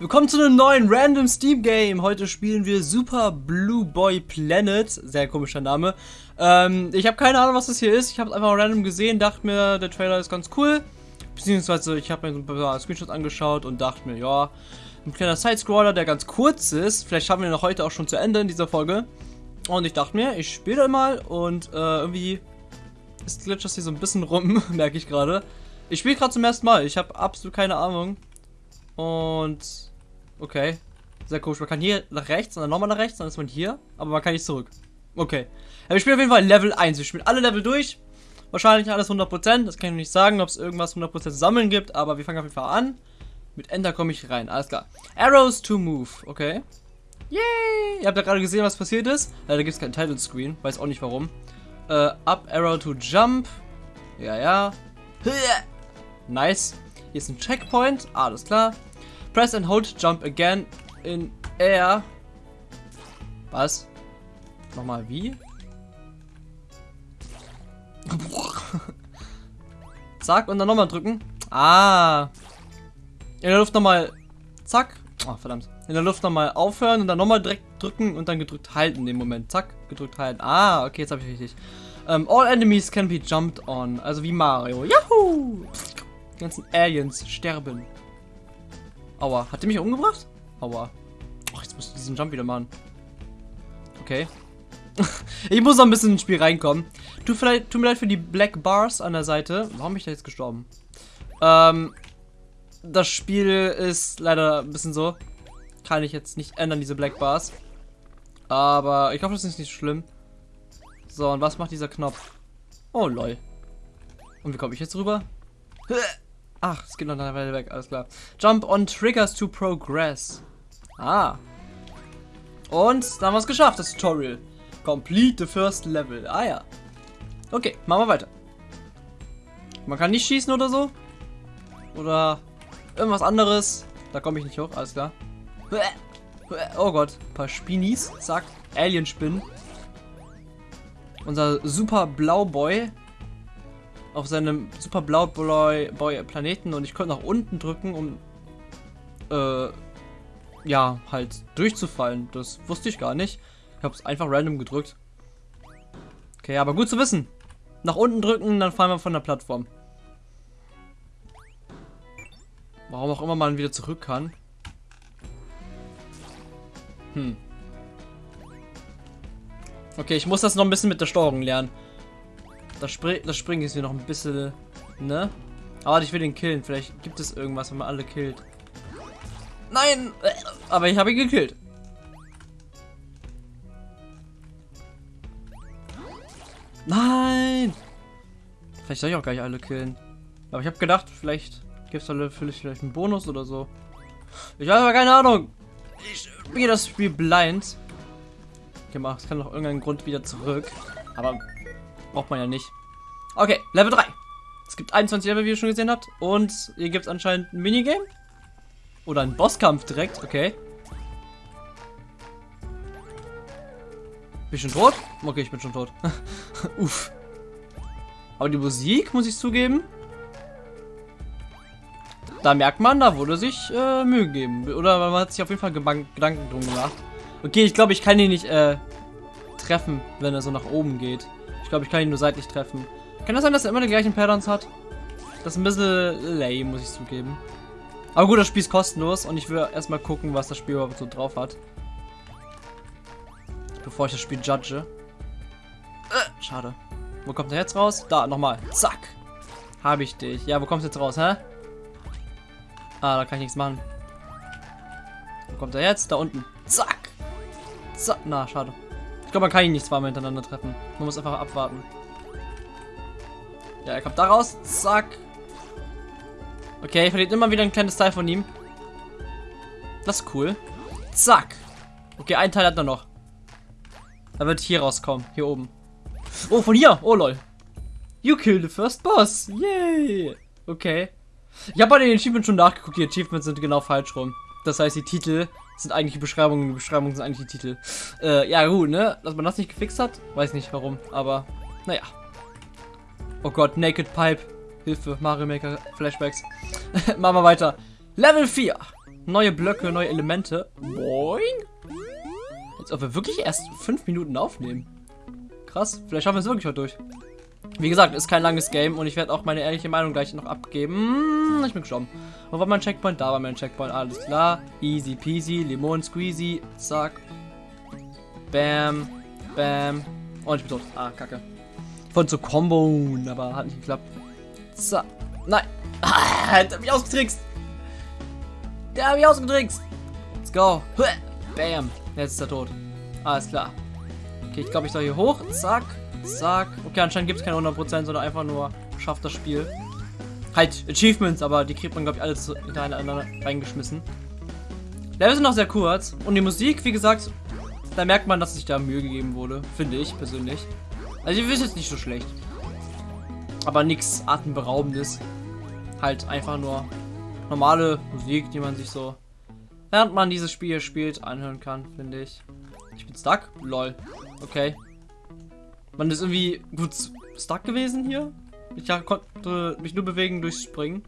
Willkommen zu einem neuen Random Steam Game. Heute spielen wir Super Blue Boy Planet. Sehr komischer Name. Ähm, ich habe keine Ahnung, was das hier ist. Ich habe es einfach random gesehen, dachte mir, der Trailer ist ganz cool. Beziehungsweise ich habe mir so ein paar Screenshots angeschaut und dachte mir, ja, ein kleiner Side-Scroller, der ganz kurz ist. Vielleicht schaffen wir noch heute auch schon zu Ende in dieser Folge. Und ich dachte mir, ich spiele mal und äh, irgendwie ist glitcht hier so ein bisschen rum, merke ich gerade. Ich spiele gerade zum ersten Mal. Ich habe absolut keine Ahnung. Und okay. Sehr komisch. Man kann hier nach rechts und dann nochmal nach rechts, dann ist man hier. Aber man kann nicht zurück. Okay. Wir spielen auf jeden Fall Level 1. Wir spielen alle Level durch. Wahrscheinlich alles 100%. Das kann ich nicht sagen, ob es irgendwas 100% sammeln gibt. Aber wir fangen auf jeden Fall an. Mit Enter komme ich rein. Alles klar. Arrows to move. Okay. Yay! Ihr habt ja gerade gesehen, was passiert ist. Leider gibt es keinen Title Screen. Weiß auch nicht warum. Äh, up Arrow to jump. Ja, ja. Nice. Hier ist ein Checkpoint. Alles klar. Press and hold jump again in air. Was? Nochmal wie? Zack, und dann nochmal drücken. Ah. In der Luft nochmal. Zack. Oh, verdammt. In der Luft nochmal aufhören und dann nochmal direkt drücken und dann gedrückt halten in dem Moment. Zack, gedrückt halten. Ah, okay, jetzt habe ich richtig. Um, all enemies can be jumped on. Also wie Mario. Yahoo! Die ganzen Aliens sterben. Aua. Hat der mich umgebracht? Aua. Ach, jetzt muss ich diesen Jump wieder machen. Okay. ich muss noch ein bisschen ins Spiel reinkommen. Tut, vielleicht, tut mir leid für die Black Bars an der Seite. Warum bin ich da jetzt gestorben? Ähm, das Spiel ist leider ein bisschen so. Kann ich jetzt nicht ändern, diese Black Bars. Aber ich hoffe, das ist nicht schlimm. So, und was macht dieser Knopf? Oh, lol. Und wie komme ich jetzt rüber? Ach, es geht noch eine Weile weg, alles klar. Jump on Triggers to progress. Ah. Und dann haben wir es geschafft, das Tutorial. Complete the first level. Ah ja. Okay, machen wir weiter. Man kann nicht schießen oder so. Oder irgendwas anderes. Da komme ich nicht hoch, alles klar. Oh Gott, ein paar Spinis. Zack, Alien-Spinnen. Unser super Blauboy auf seinem super Blauboy Boy Planeten und ich konnte nach unten drücken, um äh, ja, halt durchzufallen. Das wusste ich gar nicht. Ich habe es einfach random gedrückt. Okay, aber gut zu wissen. Nach unten drücken, dann fallen wir von der Plattform. Warum auch immer man wieder zurück kann. Hm. Okay, ich muss das noch ein bisschen mit der Steuerung lernen. Das, Spr das Springen ist hier noch ein bisschen, ne? Aber ich will den killen. Vielleicht gibt es irgendwas, wenn man alle killt. Nein! Aber ich habe ihn gekillt. Nein! Vielleicht soll ich auch gar nicht alle killen. Aber ich habe gedacht, vielleicht gibt es da vielleicht einen Bonus oder so. Ich habe aber keine Ahnung. Ich spiele das Spiel blind. Gemacht. Es kann noch irgendeinen Grund wieder zurück. Aber braucht man ja nicht. Okay, Level 3. Es gibt 21 Level, wie ihr schon gesehen habt. Und hier gibt es anscheinend ein Minigame. Oder einen Bosskampf direkt. Okay. Bin ich schon tot? Okay, ich bin schon tot. Uff. Aber die Musik, muss ich zugeben, da merkt man, da wurde sich äh, Mühe gegeben. Oder man hat sich auf jeden Fall Gedanken drum gemacht. Okay, ich glaube, ich kann ihn nicht äh, treffen, wenn er so nach oben geht. Ich glaube, ich kann ihn nur seitlich treffen. Kann das sein, dass er immer die gleichen Patterns hat? Das ist ein bisschen lame, muss ich zugeben. Aber gut, das Spiel ist kostenlos und ich will erstmal gucken, was das Spiel überhaupt so drauf hat. Bevor ich das Spiel judge. Äh, schade. Wo kommt er jetzt raus? Da, nochmal. Zack. Habe ich dich. Ja, wo kommst du jetzt raus, hä? Ah, da kann ich nichts machen. Wo kommt er jetzt? Da unten. Zack. Zack. Na, schade. Ich glaube, man kann ihn nicht zweimal hintereinander treffen. Man muss einfach abwarten. Ja, er kommt da raus. Zack. Okay, ich verliere immer wieder ein kleines Teil von ihm. Das ist cool. Zack. Okay, ein Teil hat er noch. Er wird hier rauskommen. Hier oben. Oh, von hier. Oh, lol. You killed the first boss. Yay. Okay. Ich habe bei den Achievements schon nachgeguckt. Die Achievements sind genau falsch rum. Das heißt, die Titel sind eigentlich die Beschreibungen. Die Beschreibungen sind eigentlich die Titel. Äh, ja, gut, ne? Dass man das nicht gefixt hat. Weiß nicht warum. Aber, naja. Oh Gott, Naked Pipe. Hilfe, Mario Maker Flashbacks. Machen wir weiter. Level 4. Neue Blöcke, neue Elemente. Boing. Als ob wir wirklich erst fünf Minuten aufnehmen. Krass, vielleicht schaffen wir es wirklich heute durch. Wie gesagt, ist kein langes Game und ich werde auch meine ehrliche Meinung gleich noch abgeben. Hm, ich bin gestorben. Wo war mein Checkpoint? Da war mein Checkpoint. Alles klar. Easy peasy. Limon squeezy. Zack. Bam. Bam. Und ich bin tot. Ah, kacke. Von zu Combo, aber hat nicht geklappt. So. Nein. Ah, der hat mich ausgetrickst. Der hat mich ausgetrickst. Let's go. Bam. Jetzt ist er tot. Alles klar. Okay, ich glaube, ich soll hier hoch. Zack. Zack. Okay, anscheinend gibt es keine 100%, sondern einfach nur schafft das Spiel. Halt, Achievements, aber die kriegt man, glaube ich, alle hintereinander reingeschmissen. Level sind noch sehr kurz. Und die Musik, wie gesagt, da merkt man, dass sich da Mühe gegeben wurde. Finde ich persönlich. Also, ich ist jetzt nicht so schlecht. Aber nichts Atemberaubendes. Halt einfach nur normale Musik, die man sich so, während man dieses Spiel spielt, anhören kann, finde ich. Ich bin stuck? Lol. Okay. Man ist irgendwie gut stuck gewesen hier. Ich konnte mich nur bewegen durchs Springen.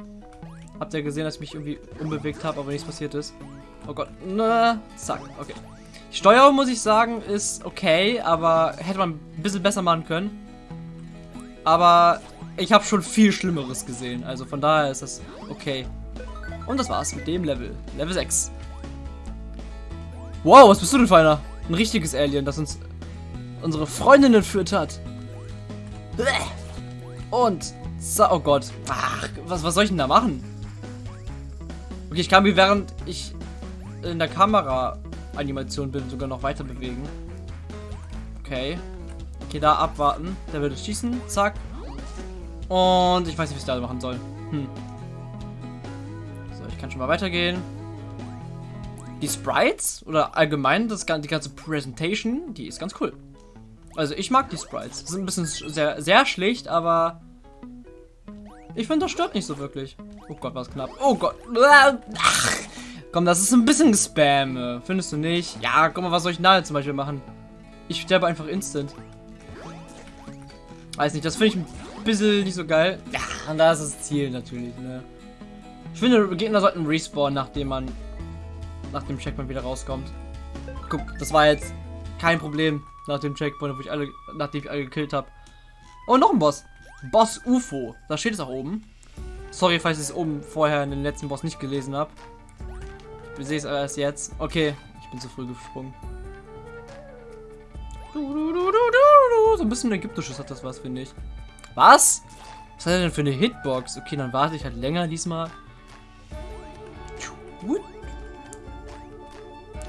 Habt ihr gesehen, dass ich mich irgendwie unbewegt habe, aber nichts passiert ist. Oh Gott. Na, zack. Okay. Die Steuerung, muss ich sagen, ist okay, aber hätte man ein bisschen besser machen können. Aber ich habe schon viel Schlimmeres gesehen. Also von daher ist das okay. Und das war's mit dem Level. Level 6. Wow, was bist du denn für einer? Ein richtiges Alien, das uns unsere Freundin entführt hat. Und, oh Gott. Ach, was, was soll ich denn da machen? Okay, ich kann mich während ich in der Kamera-Animation bin sogar noch weiter bewegen. Okay. Okay, da abwarten. Der würde schießen. Zack. Und ich weiß nicht, was ich da machen soll. Hm. So, ich kann schon mal weitergehen. Die Sprites oder allgemein das, die ganze Präsentation, die ist ganz cool. Also ich mag die Sprites. Sind ein bisschen sehr, sehr schlicht, aber ich finde, das stört nicht so wirklich. Oh Gott, was knapp. Oh Gott. Ach. Komm, das ist ein bisschen Spam. Findest du nicht? Ja, guck mal, was soll ich nahe zum Beispiel machen? Ich sterbe einfach instant. Weiß nicht, das finde ich ein bisschen nicht so geil. Ja, und da ist das Ziel natürlich, ne? Ich finde, Gegner sollten respawnen, nachdem man nach dem Checkpoint wieder rauskommt. Guck, das war jetzt kein Problem nach dem Checkpoint, wo ich alle, nachdem ich alle gekillt habe. Oh, noch ein Boss. Boss UFO. Da steht es auch oben. Sorry, falls ich es oben vorher in den letzten Boss nicht gelesen habe. Ich sehe es erst jetzt. Okay, ich bin zu früh gesprungen. So ein bisschen ägyptisches hat das was, finde ich. Was? Was hat er denn für eine Hitbox? Okay, dann warte ich halt länger diesmal.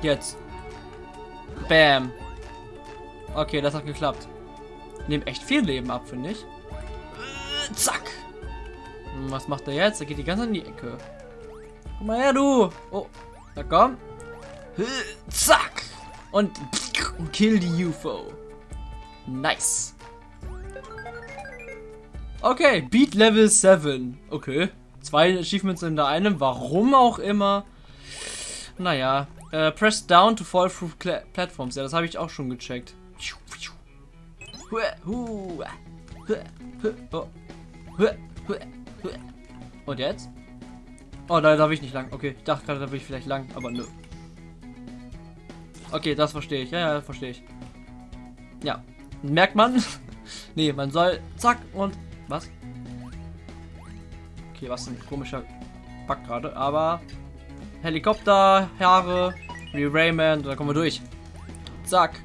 Jetzt. Bam. Okay, das hat geklappt. Nehmen echt viel Leben ab, finde ich. Äh, zack. Hm, was macht er jetzt? Er geht die ganze in die Ecke. Komm mal her, du. Oh, na komm. Zack. Und kill die UFO. Nice. Okay, Beat Level 7. Okay. Zwei Achievements in der einen. Warum auch immer. Naja. Äh, press down to fall through platforms. Ja, das habe ich auch schon gecheckt. Und jetzt? Oh, da darf ich nicht lang. Okay, ich dachte gerade, da will ich vielleicht lang, aber nö. Okay, das verstehe ich. Ja, ja, verstehe ich. Ja. Merkt man? nee, man soll zack und was? Okay, was ein komischer Bug gerade, aber Helikopter, Haare, wie Rayman, da kommen wir durch. Zack.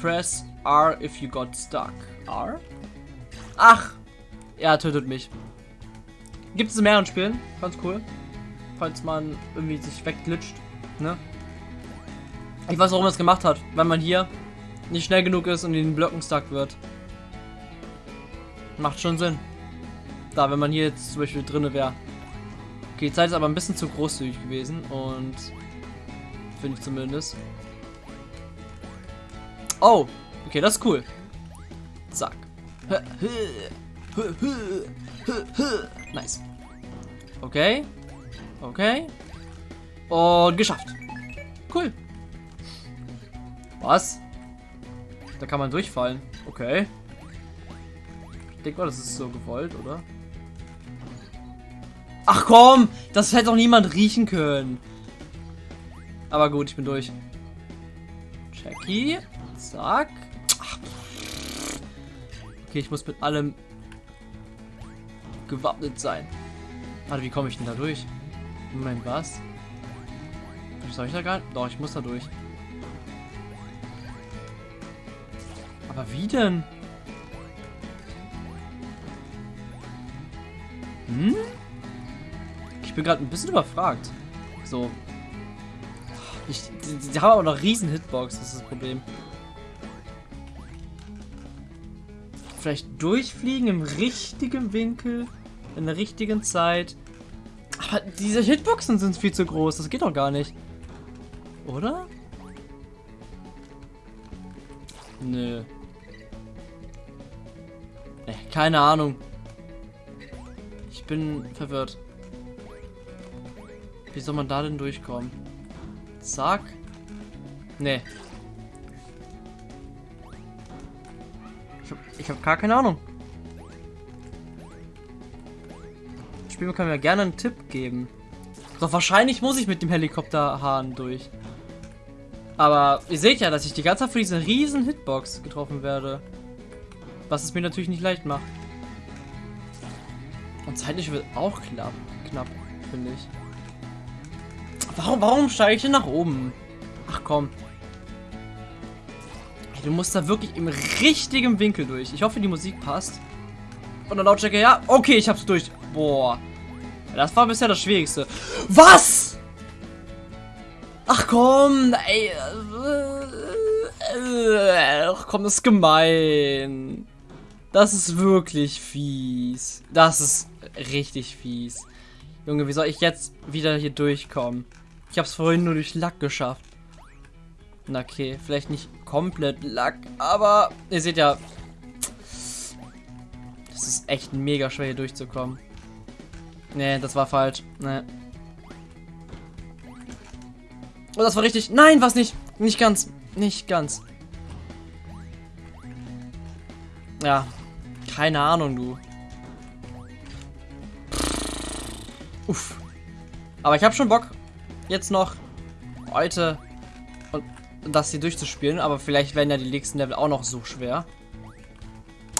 Press R if you got stuck. R? Ach! Er tötet mich. Gibt es in mehreren Spielen. Ganz cool. Falls man irgendwie sich wegglitscht. Ne? Ich weiß, warum er es gemacht hat. Weil man hier nicht schnell genug ist und in den Blöcken stuck wird. Macht schon Sinn. Da, wenn man hier jetzt zum Beispiel drinne wäre. Okay, die Zeit ist aber ein bisschen zu großzügig gewesen und finde ich zumindest. Oh, okay, das ist cool. Zack. Nice. Okay. Okay. Und geschafft. Cool. Was? Da kann man durchfallen. Okay. Ich denke mal, das ist so gewollt, oder? Ach komm, das hätte doch niemand riechen können. Aber gut, ich bin durch. Jackie. Zack. Okay, ich muss mit allem gewappnet sein. Warte, wie komme ich denn da durch? Moment, was? Soll ich da gar nicht? Doch, ich muss da durch. Aber wie denn? Hm? Ich bin gerade ein bisschen überfragt. So. Ich, die, die haben aber noch riesen Hitbox, das ist das Problem. Vielleicht durchfliegen im richtigen Winkel, in der richtigen Zeit. Aber diese Hitboxen sind viel zu groß, das geht doch gar nicht. Oder? Nö. Nee, keine Ahnung. Ich bin verwirrt. Wie soll man da denn durchkommen? Zack. Nee. Ich hab, ich hab gar keine Ahnung. Das Spiel kann mir gerne einen Tipp geben. Doch wahrscheinlich muss ich mit dem Helikopterhahn durch. Aber ihr seht ja, dass ich die ganze Zeit für diese riesen Hitbox getroffen werde. Was es mir natürlich nicht leicht macht. Und zeitlich wird auch knapp, knapp finde ich. Warum, warum steige ich denn nach oben? Ach komm. Du musst da wirklich im richtigen Winkel durch. Ich hoffe, die Musik passt. Und dann Lautstärke, ja. Okay, ich hab's durch. Boah. Das war bisher das Schwierigste. Was? Ach komm, ey. Ach komm, das ist gemein. Das ist wirklich fies. Das ist richtig fies. Junge, wie soll ich jetzt wieder hier durchkommen? Ich habe es vorhin nur durch Lack geschafft. Na okay, vielleicht nicht komplett Lack, aber ihr seht ja, das ist echt mega schwer hier durchzukommen. Nee, das war falsch. Nee. Oh, das war richtig. Nein, was nicht. Nicht ganz. Nicht ganz. Ja. Keine Ahnung, du. Uff. Aber ich habe schon Bock, jetzt noch heute das hier durchzuspielen. Aber vielleicht werden ja die nächsten Level auch noch so schwer.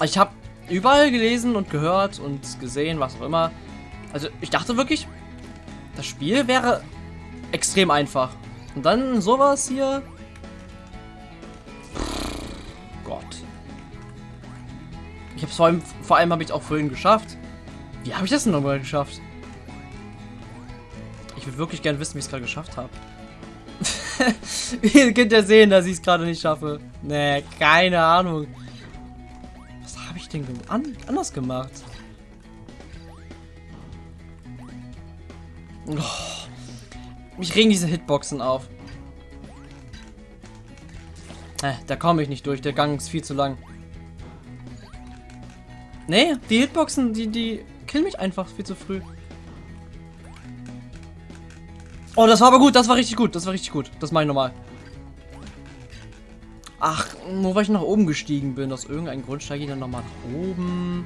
Ich habe überall gelesen und gehört und gesehen, was auch immer. Also ich dachte wirklich, das Spiel wäre extrem einfach. Und dann sowas hier. Gott. Ich habe vor allem, vor allem habe ich auch vorhin geschafft. Wie habe ich das denn nochmal geschafft? Ich würde wirklich gerne wissen, wie ich es gerade geschafft habe. Ihr könnt ja sehen, dass ich es gerade nicht schaffe. Nee, keine Ahnung. Was habe ich denn an anders gemacht? Oh. Mich regen diese Hitboxen auf. Äh, da komme ich nicht durch. Der Gang ist viel zu lang. Nee, die Hitboxen, die, die killen mich einfach viel zu früh. Oh, das war aber gut. Das war richtig gut. Das war richtig gut. Das mache ich nochmal. Ach, nur weil ich nach oben gestiegen bin. Aus irgendeinem Grund steige ich dann nochmal nach oben.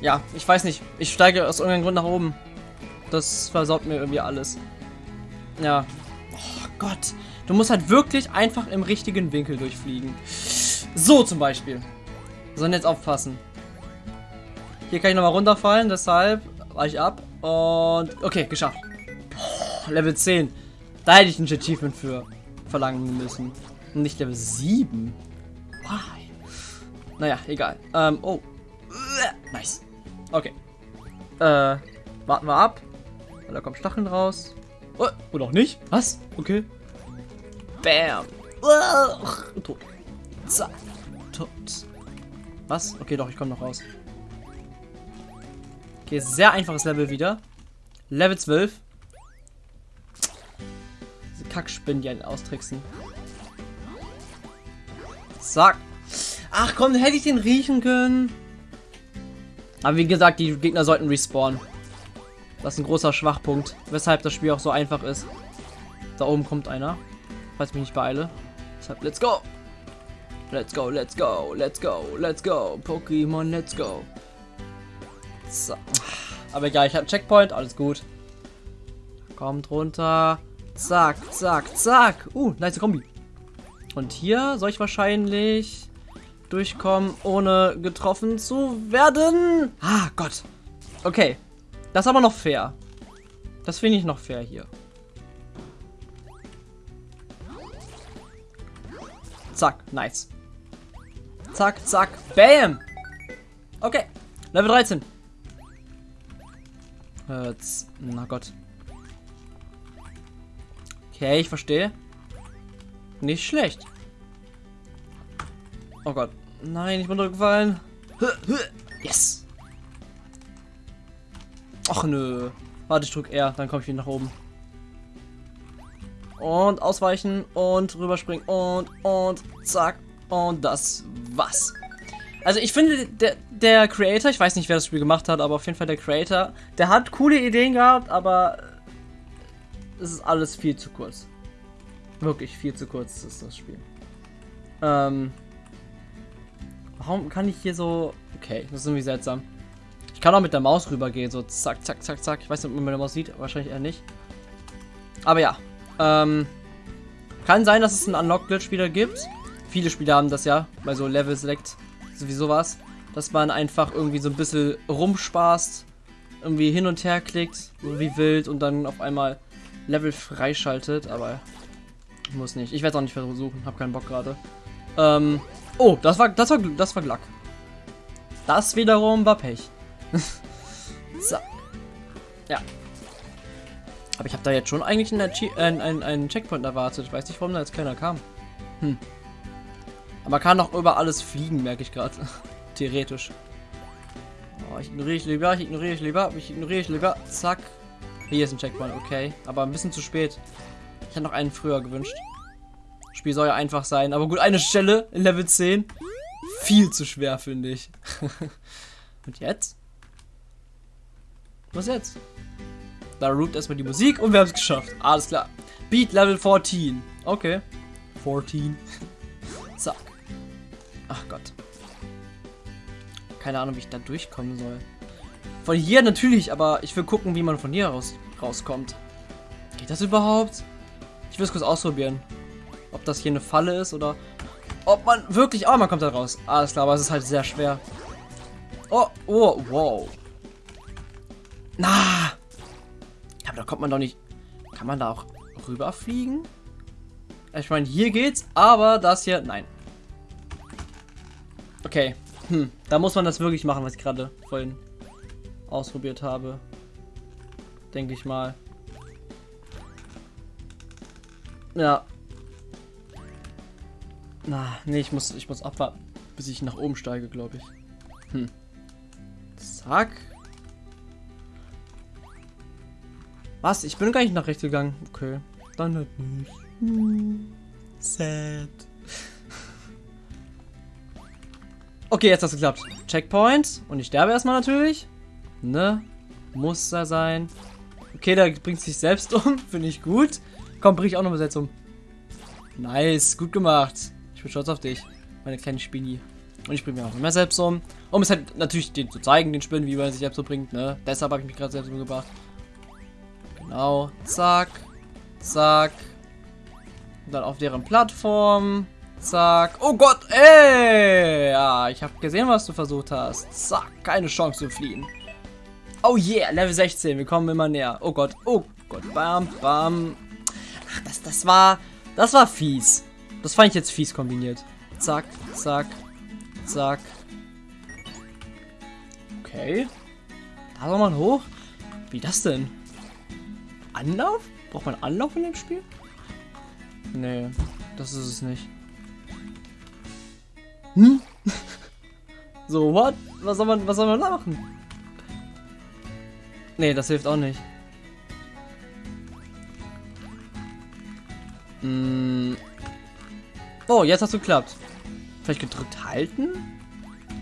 Ja, ich weiß nicht. Ich steige aus irgendeinem Grund nach oben. Das versaut mir irgendwie alles. Ja. Oh Gott. Du musst halt wirklich einfach im richtigen Winkel durchfliegen. So zum Beispiel. Sollen jetzt aufpassen. Hier kann ich nochmal runterfallen, deshalb weiche ich ab. Und okay, geschafft. Oh, Level 10. Da hätte ich ein Achievement für verlangen müssen. nicht Level 7. Why? Naja, egal. Ähm, oh. Nice. Okay. Äh, warten wir ab. Da kommen Stacheln raus. Oh, oder auch nicht. Was? Okay. Bam. Uh, tot. Zack. Tot. Was? Okay, doch, ich komme noch raus. Okay, sehr einfaches Level wieder. Level 12. Diese Kackspinnen, die einen austricksen. Zack. Ach komm, hätte ich den riechen können. Aber wie gesagt, die Gegner sollten respawnen. Das ist ein großer Schwachpunkt, weshalb das Spiel auch so einfach ist. Da oben kommt einer, falls ich mich nicht beeile. Deshalb, let's go! Let's go, let's go, let's go, let's go. Pokémon, let's go. So. Aber egal, ich habe einen Checkpoint, alles gut. Kommt runter. Zack, zack, zack. Uh, nice Kombi. Und hier soll ich wahrscheinlich durchkommen, ohne getroffen zu werden. Ah, Gott. Okay. Das ist aber noch fair. Das finde ich noch fair hier. Zack, nice. Zack, zack, bam. Okay, Level 13. Jetzt, na Gott. Okay, ich verstehe. Nicht schlecht. Oh Gott. Nein, ich bin durchgefallen. Yes. Ach nö. Warte, ich drück R, dann komme ich wieder nach oben. Und ausweichen und rüberspringen und und zack. Und das was. Also ich finde, der, der Creator, ich weiß nicht, wer das Spiel gemacht hat, aber auf jeden Fall der Creator, der hat coole Ideen gehabt, aber es ist alles viel zu kurz. Wirklich viel zu kurz ist das Spiel. Ähm, warum kann ich hier so... Okay, das ist irgendwie seltsam. Ich kann auch mit der Maus rübergehen, so zack, zack, zack, zack. Ich weiß nicht, ob man meine Maus sieht, wahrscheinlich eher nicht. Aber ja, ähm, kann sein, dass es einen Unlock-Glitch wieder gibt. Viele Spiele haben das ja, bei so Level Select sowieso was, dass man einfach irgendwie so ein bisschen rumspaßt, irgendwie hin und her klickt, wie wild und dann auf einmal Level freischaltet, aber muss nicht. Ich werde es auch nicht versuchen, habe keinen Bock gerade. Ähm, oh, das war, das war, das war Glack. Das wiederum war Pech. so. Ja. Aber ich habe da jetzt schon eigentlich einen, äh, einen, einen Checkpoint erwartet. Ich weiß nicht, warum da jetzt keiner kam. Hm. Aber man kann auch über alles fliegen, merke ich gerade. Theoretisch. Oh, ich ignoriere ich lieber, ich ignoriere ich lieber, ich ignoriere ich lieber. Zack. Hier ist ein Checkpoint, okay. Aber ein bisschen zu spät. Ich hätte noch einen früher gewünscht. Spiel soll ja einfach sein. Aber gut, eine Stelle in Level 10. Viel zu schwer, finde ich. Und jetzt? Was jetzt? Da root erstmal die Musik und wir haben es geschafft. Alles klar. Beat Level 14. Okay. 14. Zack. Ach Gott. Keine Ahnung, wie ich da durchkommen soll. Von hier natürlich, aber ich will gucken, wie man von hier raus rauskommt. Geht das überhaupt? Ich will es kurz ausprobieren. Ob das hier eine Falle ist oder ob man wirklich... Oh, man kommt da raus. Alles klar, aber es ist halt sehr schwer. Oh, oh, wow. Na! Aber da kommt man doch nicht... Kann man da auch rüberfliegen? Ich meine, hier geht's, aber das hier... Nein. Okay. Hm, da muss man das wirklich machen, was ich gerade vorhin ausprobiert habe. Denke ich mal. Ja. Na, nee, ich muss, ich muss abwarten, bis ich nach oben steige, glaube ich. Hm. Zack. Was? Ich bin gar nicht nach rechts gegangen. Okay. Dann halt nicht. Hm. Sad. Okay, jetzt hat es geklappt. Checkpoint. Und ich sterbe erstmal natürlich. Ne? Muss da sein. Okay, da bringt sich selbst um. Finde ich gut. Komm, bring ich auch noch mal selbst um. Nice, gut gemacht. Ich bin stolz auf dich, meine kleine Spinni. Und ich bringe mir auch immer selbst um. Um es halt natürlich den zu zeigen, den Spinnen, wie man sich selbst so bringt, ne? Deshalb habe ich mich gerade selbst umgebracht. Genau. Zack. Zack. Und dann auf deren Plattform. Zack. Oh Gott, ey! Ja, ich habe gesehen, was du versucht hast. Zack, keine Chance zu fliehen. Oh yeah, Level 16, wir kommen immer näher. Oh Gott, oh Gott, bam, bam. Ach, das, das war, das war fies. Das fand ich jetzt fies kombiniert. Zack, zack, zack. Okay. Da soll man hoch. Wie das denn? Anlauf? Braucht man Anlauf in dem Spiel? Nee, das ist es nicht. Hm? so, what? Was soll man, was soll man machen? Nee, das hilft auch nicht. Hm. Oh, jetzt hast du geklappt. Vielleicht gedrückt halten?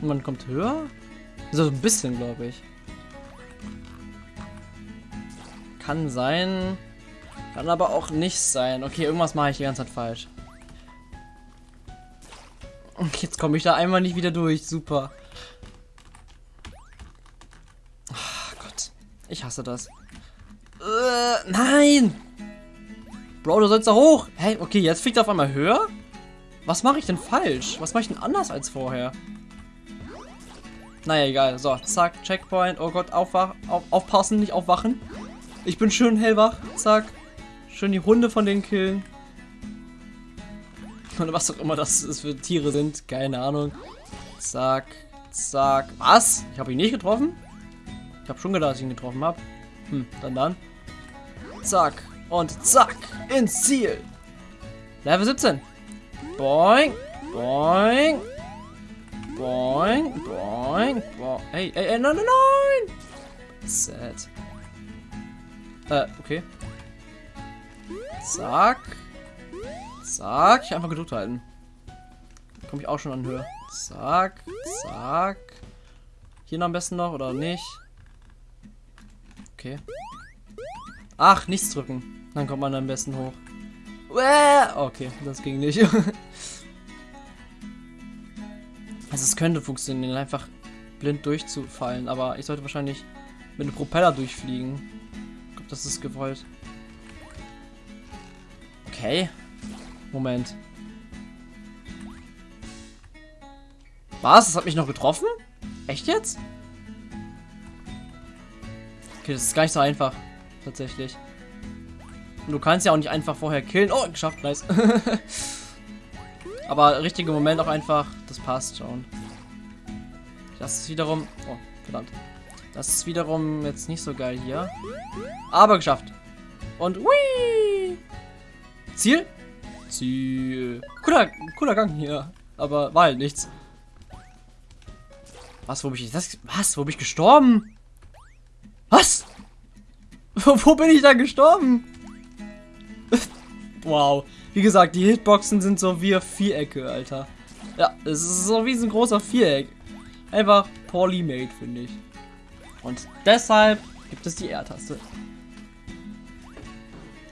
Und man kommt höher? So ein bisschen, glaube ich. Kann sein. Kann aber auch nicht sein. Okay, irgendwas mache ich die ganze Zeit falsch. Und jetzt komme ich da einmal nicht wieder durch. Super. Ich hasse das. Äh, nein! Bro, du sollst da hoch. Hey, okay, jetzt fliegt er auf einmal höher? Was mache ich denn falsch? Was mache ich denn anders als vorher? Naja, egal. So, zack, Checkpoint. Oh Gott, aufwach, auf, aufpassen, nicht aufwachen. Ich bin schön hellwach. Zack. Schön die Hunde von denen killen. Oder was auch immer das ist für Tiere sind. Keine Ahnung. Zack. Zack. Was? Ich habe ihn nicht getroffen? Ich habe schon gedacht, dass ich ihn getroffen habe. Hm, dann dann. Zack. Und zack. Ins Ziel. Level 17. Boing. Boing. Boing. Boing. Boing. Ey, ey, ey, nein, nein, nein. Sad. Äh, okay. Zack. Zack. Einfach gedrückt halten. Komme ich auch schon an Höhe. Zack. Zack. Hier noch am besten noch oder nicht? Okay. Ach, nichts drücken. Dann kommt man am besten hoch. Okay, das ging nicht. also es könnte funktionieren, einfach blind durchzufallen, aber ich sollte wahrscheinlich mit dem Propeller durchfliegen. Ich glaube, das ist gewollt. Okay. Moment. Was? Das hat mich noch getroffen? Echt jetzt? Okay, das ist gar nicht so einfach. Tatsächlich. Und du kannst ja auch nicht einfach vorher killen. Oh, geschafft, nice. Aber richtiger Moment auch einfach, das passt schon. Das ist wiederum... Oh, verdammt. Das ist wiederum jetzt nicht so geil hier. Aber geschafft. Und hui! Ziel? Ziel. Cooler, cooler Gang hier. Aber war halt nichts. Was, wo bin ich das? Was? Wo bin ich gestorben? Was? wo bin ich da gestorben? wow. Wie gesagt, die Hitboxen sind so wie Vierecke, Alter. Ja, es ist so wie ein großer Viereck. Einfach poorly made, finde ich. Und deshalb gibt es die R-Taste.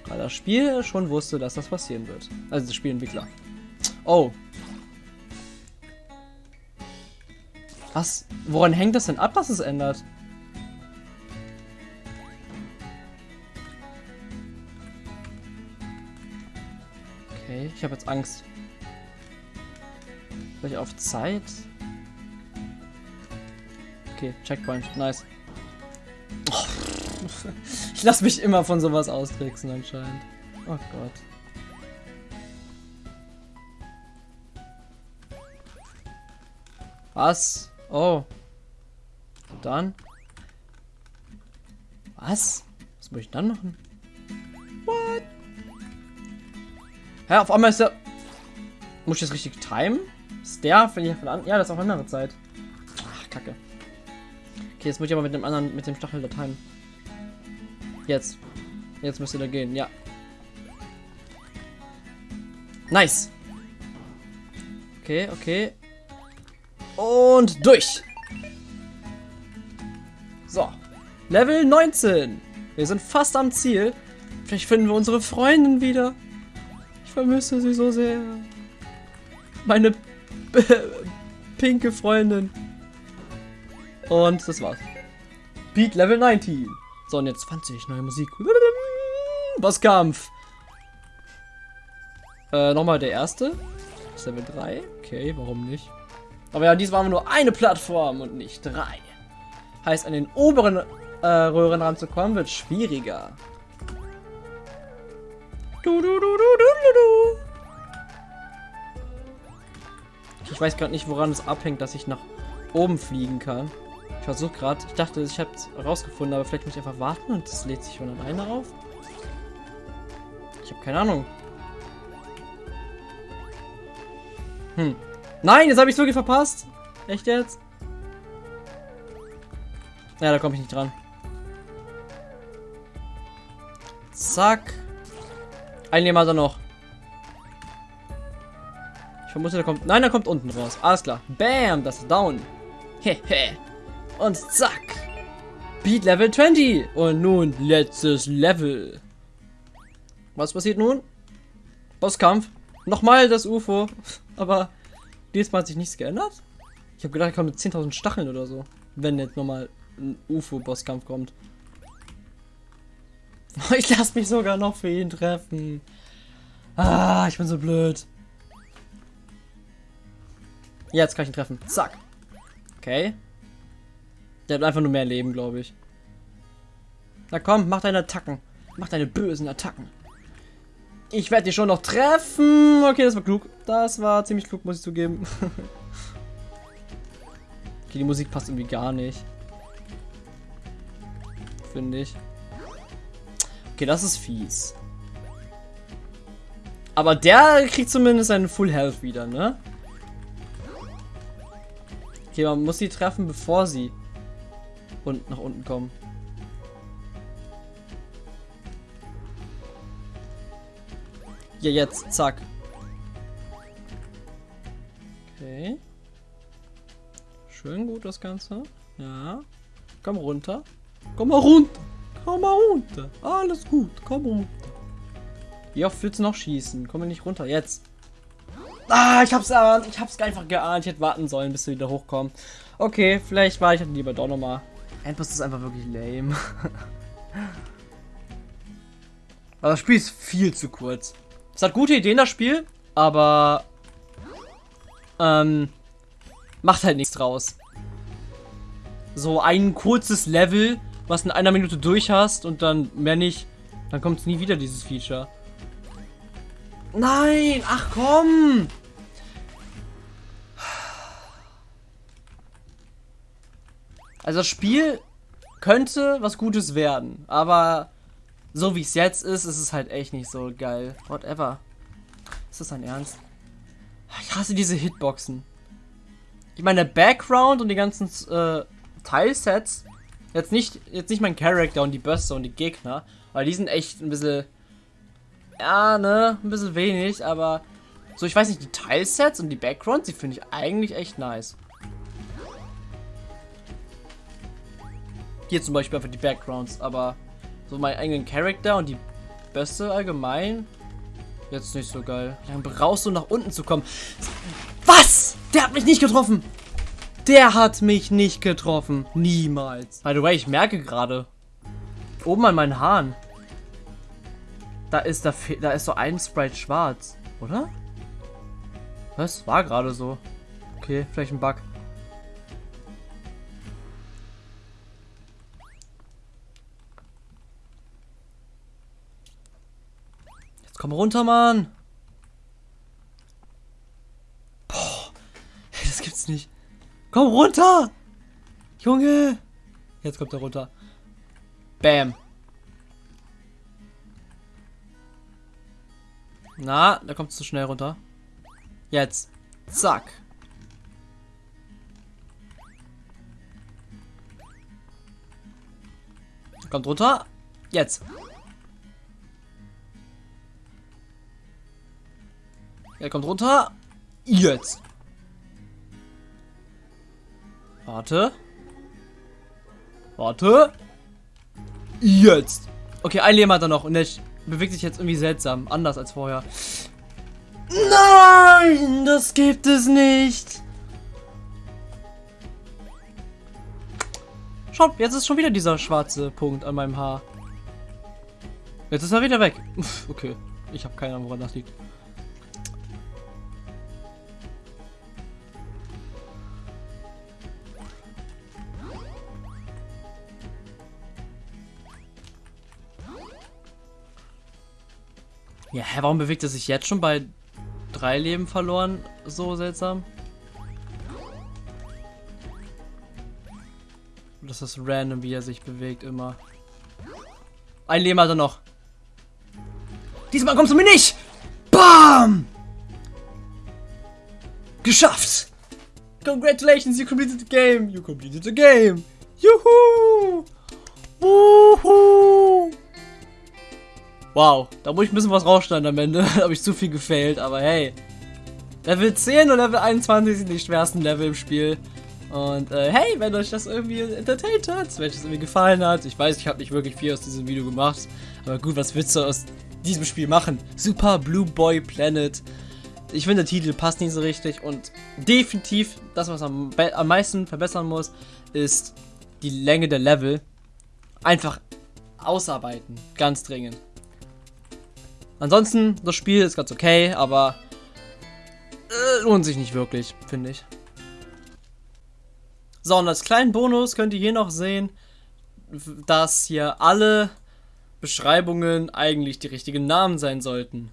Weil das Spiel schon wusste, dass das passieren wird. Also das Spielentwickler. Oh. Was? Woran hängt das denn ab, dass es ändert? Okay, ich habe jetzt Angst. Vielleicht auf Zeit? Okay, Checkpoint. Nice. Ich lasse mich immer von sowas austricksen anscheinend. Oh Gott. Was? Oh. Und dann? Was? Was muss ich dann machen? What? Hä, auf einmal ist der... Muss ich das richtig timen? Ist der von hier von an? Ja, das ist auf andere Zeit. Ach, kacke. Okay, jetzt muss ich aber mit dem anderen, mit dem Stachel da timen. Jetzt. Jetzt müsste da gehen, ja. Nice. Okay, okay. Und durch. So. Level 19. Wir sind fast am Ziel. Vielleicht finden wir unsere Freundin wieder. Ich vermisse sie so sehr. Meine pinke Freundin. Und das war's. Beat Level 19. So, und jetzt 20, neue Musik. Bosskampf. Äh, nochmal der erste. Level 3. Okay, warum nicht? Aber ja, diesmal haben wir nur eine Plattform und nicht drei. Heißt, an den oberen äh, Röhren ranzukommen, wird schwieriger. Du, du, du, ich weiß gerade nicht, woran es abhängt, dass ich nach oben fliegen kann. Ich versuche gerade, ich dachte, ich habe es rausgefunden, aber vielleicht muss ich einfach warten und es lädt sich von alleine auf. Ich habe keine Ahnung. Hm. Nein, jetzt habe ich wirklich verpasst. Echt jetzt? Ja, da komme ich nicht dran. Zack. Ein Leben hat er noch. Ich vermute, der kommt... Nein, der kommt unten raus. Alles klar. Bam, das ist down. Hehe. Und zack. Beat Level 20. Und nun letztes Level. Was passiert nun? Bosskampf. Nochmal das UFO. Aber diesmal hat sich nichts geändert. Ich habe gedacht, ich komme mit 10.000 Stacheln oder so. Wenn jetzt nochmal ein UFO-Bosskampf kommt. Ich lasse mich sogar noch für ihn treffen. Ah, ich bin so blöd. Jetzt kann ich ihn treffen. Zack. Okay. Der hat einfach nur mehr Leben, glaube ich. Na komm, mach deine Attacken. Mach deine bösen Attacken. Ich werde dich schon noch treffen. Okay, das war klug. Das war ziemlich klug, muss ich zugeben. okay, die Musik passt irgendwie gar nicht. Finde ich. Okay, das ist fies. Aber der kriegt zumindest einen Full Health wieder, ne? Okay, man muss sie treffen, bevor sie und nach unten kommen. Ja, jetzt, zack. Okay. Schön gut das Ganze. Ja. Komm runter. Komm mal runter. Komm mal runter. Alles gut. Komm runter. Wie oft willst du noch schießen? Komm nicht runter. Jetzt. Ah, ich hab's erahnt. Ich hab's einfach geahnt. Ich hätte warten sollen, bis wir wieder hochkommen. Okay, vielleicht war ich halt lieber doch nochmal. Endboss ist einfach wirklich lame. aber das Spiel ist viel zu kurz. Es hat gute Ideen, das Spiel, aber ähm, macht halt nichts draus. So ein kurzes Level, was in einer Minute durch hast und dann mehr nicht, dann kommt es nie wieder, dieses Feature. Nein! Ach komm! Also das Spiel könnte was Gutes werden, aber so wie es jetzt ist, ist es halt echt nicht so geil. Whatever. Ist das dein Ernst? Ich hasse diese Hitboxen. Ich meine, der Background und die ganzen äh, Teilsets, jetzt nicht, jetzt nicht mein Charakter und die Bösse und die Gegner, weil die sind echt ein bisschen ja, ne, ein bisschen wenig, aber so, ich weiß nicht, die Teilsets und die Backgrounds, die finde ich eigentlich echt nice. Hier zum Beispiel einfach die Backgrounds, aber so meinen eigenen Charakter und die Beste allgemein, jetzt nicht so geil. Wie lange brauchst du, nach unten zu kommen? Was? Der hat mich nicht getroffen! Der hat mich nicht getroffen. Niemals. By the way, ich merke gerade. Oben an meinen Haaren. Da ist, da, da ist so ein Sprite schwarz, oder? Was? War gerade so. Okay, vielleicht ein Bug. Komm runter, Mann! Boah, das gibt's nicht. Komm runter! Junge! Jetzt kommt er runter. Bam. Na, da kommt zu schnell runter. Jetzt. Zack. Kommt runter. Jetzt. Er kommt runter. Jetzt. Warte. Warte. Jetzt. Okay, ein Leben hat er noch und der bewegt sich jetzt irgendwie seltsam. Anders als vorher. Nein, das gibt es nicht. Schaut, jetzt ist schon wieder dieser schwarze Punkt an meinem Haar. Jetzt ist er wieder weg. Okay, ich habe keine Ahnung, woran das liegt. Ja, hä, warum bewegt er sich jetzt schon bei drei Leben verloren? So seltsam. Das ist random, wie er sich bewegt immer. Ein Leben hat er noch. Diesmal kommst du mir nicht! Bam! Geschafft! Congratulations, you completed the game! You completed the game! Juhu! Wuhu! Wow, da muss ich ein bisschen was rausschneiden am Ende. da habe ich zu viel gefailt, aber hey. Level 10 und Level 21 sind die schwersten Level im Spiel. Und äh, hey, wenn euch das irgendwie entertained hat, wenn euch das irgendwie gefallen hat, ich weiß, ich habe nicht wirklich viel aus diesem Video gemacht, aber gut, was willst du aus diesem Spiel machen? Super Blue Boy Planet. Ich finde, der Titel passt nicht so richtig und definitiv das, was am, am meisten verbessern muss, ist die Länge der Level. Einfach ausarbeiten. Ganz dringend. Ansonsten, das Spiel ist ganz okay, aber äh, lohnt sich nicht wirklich, finde ich. So, und als kleinen Bonus könnt ihr hier noch sehen, dass hier alle Beschreibungen eigentlich die richtigen Namen sein sollten.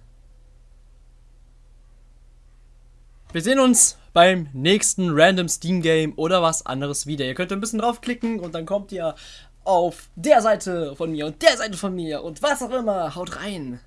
Wir sehen uns beim nächsten Random Steam Game oder was anderes wieder. Ihr könnt ein bisschen draufklicken und dann kommt ihr auf der Seite von mir und der Seite von mir und was auch immer. Haut rein!